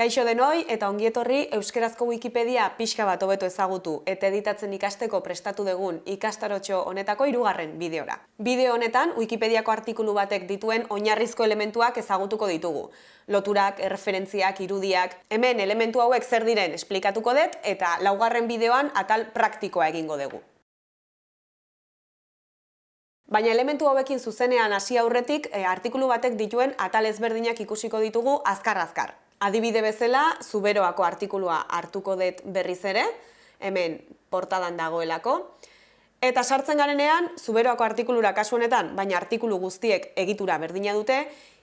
Kaixo denoi eta ongietorri Euskerazko Wikipedia pixka bat hobeto ezagutu eta editatzen ikasteko prestatu dugun ikastarotxo honetako hirugarren bideora. Bideo honetan Wikipediako artikulu batek dituen oinarrizko elementuak ezagutuko ditugu. Loturak, erreferentziak, irudiak, hemen elementu hauek zer diren esplikatuko dut eta laugarren bideoan atal praktikoa egingo dugu. Baina elementu hauekin zuzenean hasi aurretik, e, artikulu batek dituen atal ezberdinak ikusiko ditugu azkar-azkar. Adibide bezala, zuberoako artikulua hartuko dut berriz ere, hemen portadan dagoelako. Eta sartzen garenean, zuberoako artikulura kasu honetan, baina artikulu guztiek egitura berdina dute,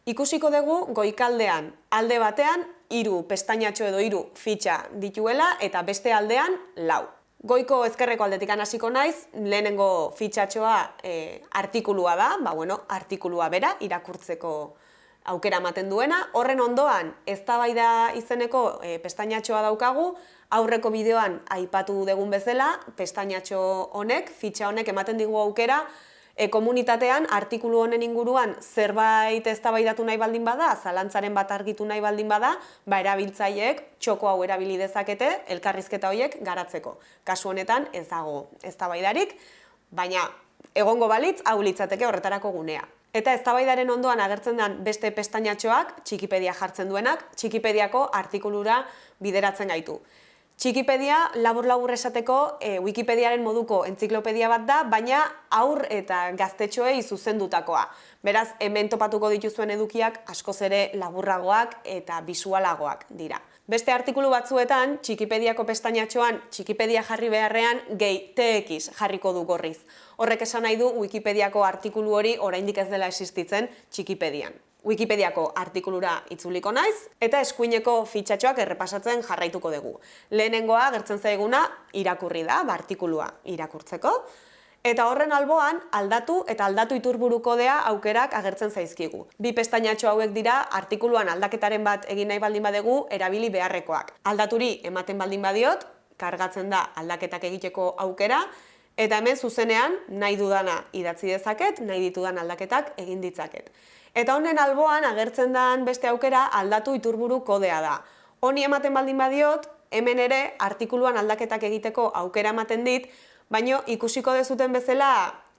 ikusiko dugu goikaldean alde batean, hiru pestainatxo edo hiru fitxa dituela eta beste aldean lau. Goiko ezkerreko aldetik hasiko naiz, lehenengo fitxatxoa e, artikulua da, ba bueno, artikulua bera, irakurtzeko aukera ematen duena. Horren ondoan, eztabaida izeneko e, pestainatxoa daukagu, aurreko bideoan aipatu dugun bezala, pestainatxo honek, fitxa honek ematen digu aukera, e, komunitatean artikulu honen inguruan zerbait eztabaidatu nahi baldin bada, zalantzaren bat argitu nahi baldin bada, ba erabiltzaileek txoko hau erabili dezakete elkarrizketa horiek garatzeko. Kasu honetan ez dago eztabaidarik, baina egongo balitz hau litzateke horretarako gunea. Eta eztabaidaren ondoan agertzen den beste pestainatxoak, Txikipedia jartzen duenak, Txikipediako artikulura bideratzen gaitu. Txikipedia labur-labur esateko e, Wikipediaren moduko entziklopedia bat da, baina aur eta gaztetxoei zuzendutakoa. Beraz, hemen topatuko dituzuen edukiak askoz ere laburragoak eta bisualagoak dira. Beste artikulu batzuetan, Txikipediako pestainatxoan Txikipedia jarri beharrean gehi TX jarriko du gorriz. Horrek esan nahi du Wikipediako artikulu hori oraindik ez dela existitzen Txikipedian. Wikipediako artikulura itzuliko naiz eta eskuineko fitxatxoak errepasatzen jarraituko dugu. Lehenengoa gertzen zaiguna irakurri da, ba, artikulua irakurtzeko. Eta horren alboan aldatu eta aldatu iturburu kodea aukerak agertzen zaizkigu. Bi pestainatxo hauek dira artikuluan aldaketaren bat egin nahi baldin badegu erabili beharrekoak. Aldaturi ematen baldin badiot, kargatzen da aldaketak egiteko aukera, Eta hemen zuzenean nahi dudana idatzi dezaket, nahi ditudan aldaketak egin ditzaket. Eta honen alboan agertzen den beste aukera aldatu iturburu kodea da. Honi ematen baldin badiot, hemen ere artikuluan aldaketak egiteko aukera ematen dit, baino ikusiko dezuten bezala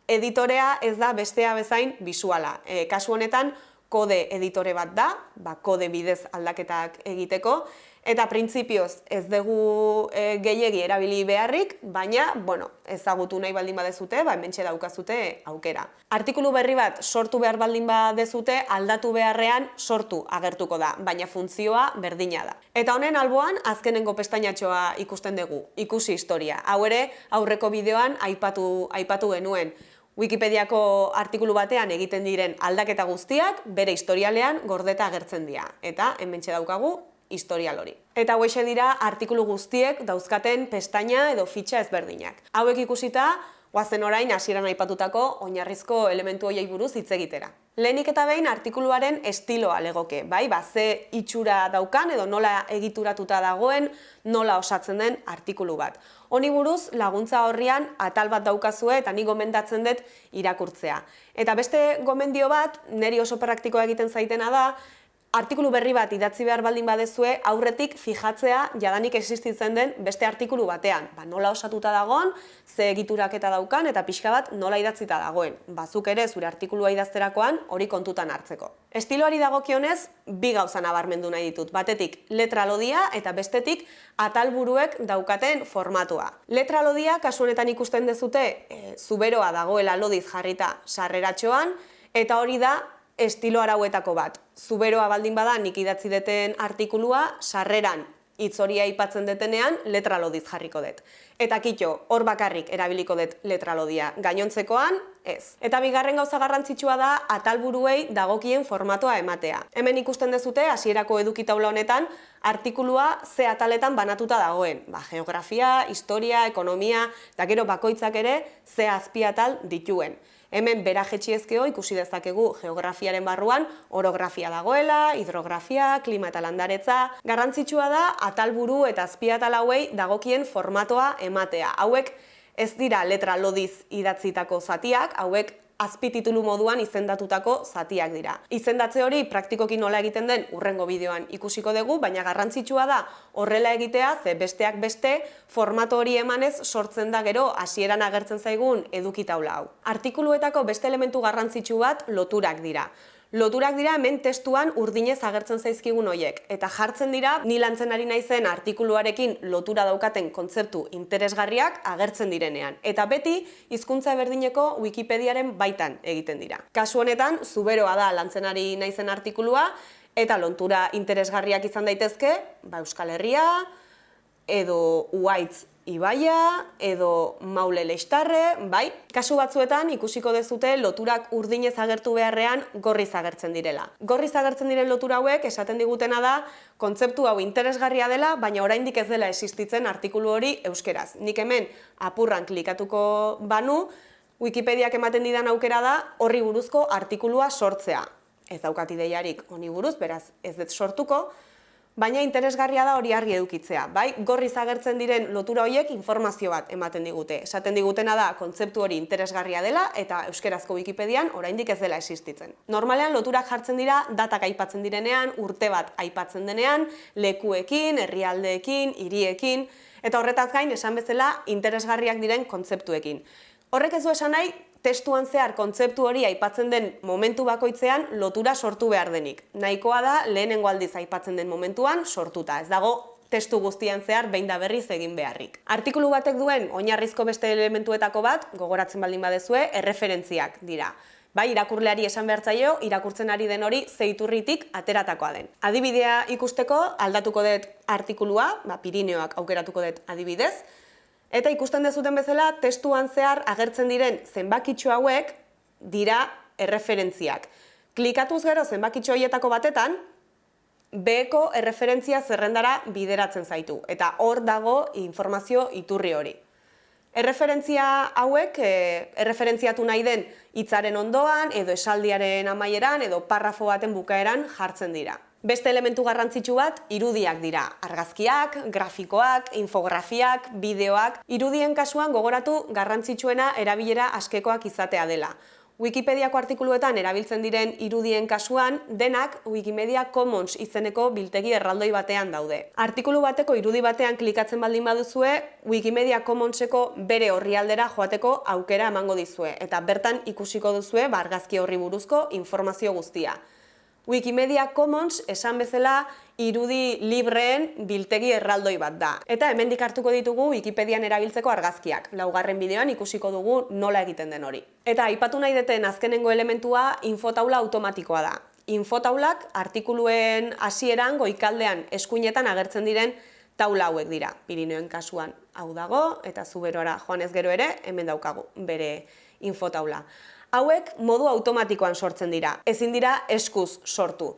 editorea ez da bestea bezain bisuala. E, kasu honetan, kode editore bat da, ba, kode bidez aldaketak egiteko, Eta printzipioz ez dugu e, gehiegi erabili beharrik, baina, bueno, ezagutu nahi baldin badezute, ba, hementxe daukazute aukera. Artikulu berri bat sortu behar baldin badezute, aldatu beharrean sortu agertuko da, baina funtzioa berdina da. Eta honen alboan, azkenengo pestainatxoa ikusten dugu, ikusi historia. Hau ere, aurreko bideoan aipatu, aipatu genuen. Wikipediako artikulu batean egiten diren aldaketa guztiak, bere historialean gordeta agertzen dira. Eta, hementxe daukagu, historial hori. Eta hauexe dira artikulu guztiek dauzkaten pestaina edo fitxa ezberdinak. Hauek ikusita, guazen orain hasieran aipatutako oinarrizko elementu hoiei buruz hitz egitera. Lehenik eta behin artikuluaren estiloa legoke, bai, ba, ze itxura daukan edo nola egituratuta dagoen, nola osatzen den artikulu bat. Honi buruz laguntza horrian atal bat daukazue eta ni gomendatzen dut irakurtzea. Eta beste gomendio bat, neri oso praktikoa egiten zaitena da, artikulu berri bat idatzi behar baldin badezue aurretik fijatzea jadanik existitzen den beste artikulu batean. Ba, nola osatuta dagoen, ze egiturak eta daukan eta pixka bat nola idatzita dagoen. Bazuk ere zure artikulua idazterakoan hori kontutan hartzeko. Estiloari dagokionez bi gauza nabarmendu nahi ditut. Batetik letra lodia eta bestetik atalburuek daukaten formatua. Letra lodia kasu honetan ikusten dezute e, zuberoa dagoela lodiz jarrita sarreratxoan eta hori da estilo arauetako bat. Zuberoa baldin bada nik idatzi deten artikulua, sarreran hitz hori aipatzen detenean letra lodiz jarriko dut. Eta kitxo, hor bakarrik erabiliko dut letra lodia. Gainontzekoan, ez. Eta bigarren gauza garrantzitsua da atalburuei dagokien formatoa ematea. Hemen ikusten dezute, hasierako edukitaula honetan, artikulua ze ataletan banatuta dagoen. Ba, geografia, historia, ekonomia, eta gero bakoitzak ere ze azpiatal dituen. Hemen bera jetxiezkeo ikusi dezakegu geografiaren barruan orografia dagoela, hidrografia, klima eta landaretza. Garrantzitsua da atalburu eta azpiatal hauei dagokien formatoa ematea. Hauek ez dira letra lodiz idatzitako zatiak, hauek azpititulu moduan izendatutako zatiak dira. Izendatze hori praktikoki nola egiten den urrengo bideoan ikusiko dugu, baina garrantzitsua da horrela egitea, ze besteak beste formato hori emanez sortzen da gero hasieran agertzen zaigun edukitaula hau. Artikuluetako beste elementu garrantzitsu bat loturak dira. Loturak dira hemen testuan urdinez agertzen zaizkigun hoiek eta jartzen dira ni lantzen ari naizen artikuluarekin lotura daukaten kontzeptu interesgarriak agertzen direnean eta beti hizkuntza berdineko Wikipediaren baitan egiten dira. Kasu honetan zuberoa da lantzen ari naizen artikulua eta lontura interesgarriak izan daitezke, ba Euskal Herria edo Uaitz ibaia edo maule leistarre, bai, kasu batzuetan ikusiko dezute loturak urdinez agertu beharrean gorriz agertzen direla. Gorriz agertzen diren lotura hauek esaten digutena da kontzeptu hau interesgarria dela, baina oraindik ez dela existitzen artikulu hori euskeraz. Nik hemen apurran klikatuko banu, Wikipediak ematen didan aukera da horri buruzko artikulua sortzea. Ez daukat ideiarik honi buruz, beraz ez dut sortuko, baina interesgarria da hori argi edukitzea. Bai, gorriz agertzen diren lotura horiek informazio bat ematen digute. Esaten digutena da kontzeptu hori interesgarria dela eta euskerazko Wikipedian oraindik ez dela existitzen. Normalean loturak jartzen dira datak aipatzen direnean, urte bat aipatzen denean, lekuekin, herrialdeekin, hiriekin eta horretaz gain esan bezala interesgarriak diren kontzeptuekin. Horrek ez du esan nahi testuan zehar kontzeptu hori aipatzen den momentu bakoitzean lotura sortu behar denik. Nahikoa da lehenengo aldiz aipatzen den momentuan sortuta. Ez dago testu guztian zehar behin da berriz egin beharrik. Artikulu batek duen oinarrizko beste elementuetako bat, gogoratzen baldin badezue, erreferentziak dira. Bai, irakurleari esan behartzaio, irakurtzen ari den hori zeiturritik ateratakoa den. Adibidea ikusteko aldatuko dut artikulua, ba, Pirineoak aukeratuko dut adibidez, Eta ikusten dezuten bezala, testuan zehar agertzen diren zenbakitxo hauek dira erreferentziak. Klikatuz gero zenbakitxo horietako batetan, beko erreferentzia zerrendara bideratzen zaitu. Eta hor dago informazio iturri hori. Erreferentzia hauek, e, erreferentziatu nahi den hitzaren ondoan, edo esaldiaren amaieran, edo parrafo baten bukaeran jartzen dira. Beste elementu garrantzitsu bat irudiak dira. Argazkiak, grafikoak, infografiak, bideoak. Irudien kasuan gogoratu garrantzitsuena erabilera askekoak izatea dela. Wikipediako artikuluetan erabiltzen diren irudien kasuan, denak Wikimedia Commons izeneko biltegi erraldoi batean daude. Artikulu bateko irudi batean klikatzen baldin baduzue, Wikimedia Commonseko bere horrialdera joateko aukera emango dizue, eta bertan ikusiko duzue bargazki horri buruzko informazio guztia. Wikimedia Commons esan bezala irudi libreen biltegi erraldoi bat da. Eta hemendik hartuko ditugu Wikipedian erabiltzeko argazkiak. Laugarren bideoan ikusiko dugu nola egiten den hori. Eta aipatu nahi deten azkenengo elementua infotaula automatikoa da. Infotaulak artikuluen hasieran goikaldean eskuinetan agertzen diren taula hauek dira. Pirineoen kasuan hau dago eta zuberora joan ez gero ere hemen daukagu bere infotaula hauek modu automatikoan sortzen dira, ezin dira eskuz sortu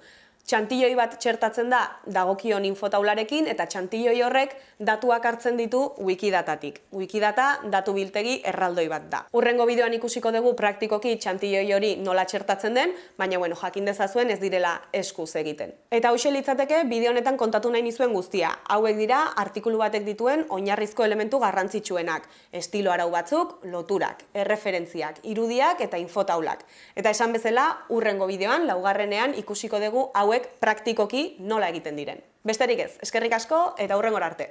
txantilloi bat txertatzen da dagokion infotaularekin eta txantilloi horrek datuak hartzen ditu wikidatatik. Wikidata datu biltegi erraldoi bat da. Urrengo bideoan ikusiko dugu praktikoki txantilloi hori nola txertatzen den, baina bueno, jakin dezazuen ez direla eskuz egiten. Eta hoxe litzateke bideo honetan kontatu nahi nizuen guztia. Hauek dira artikulu batek dituen oinarrizko elementu garrantzitsuenak. Estilo arau batzuk, loturak, erreferentziak, irudiak eta infotaulak. Eta esan bezala, urrengo bideoan, laugarrenean ikusiko dugu hauek praktikoki nola egiten diren. Besterik ez, eskerrik asko eta hurrengora arte.